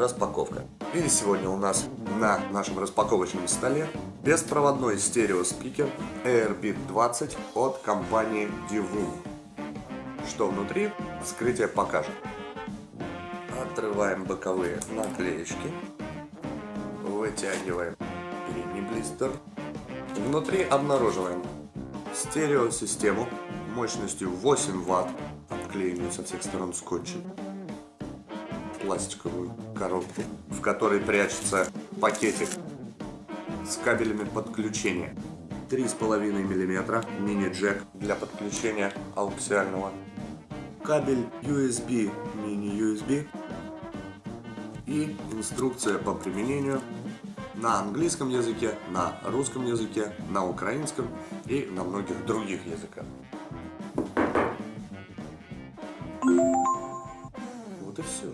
Распаковка. И сегодня у нас на нашем распаковочном столе беспроводной стереоспикер Airbit 20 от компании Divum. Что внутри, вскрытие покажет. Отрываем боковые наклеечки. Вытягиваем передний блистер. Внутри обнаруживаем стереосистему мощностью 8 Вт, обклеенную со всех сторон скотчем пластиковую коробку, в которой прячется пакетик с кабелями подключения. 3,5 мм мини-джек для подключения ауксиального. Кабель USB, мини-USB. И инструкция по применению на английском языке, на русском языке, на украинском и на многих других языках. Вот и все.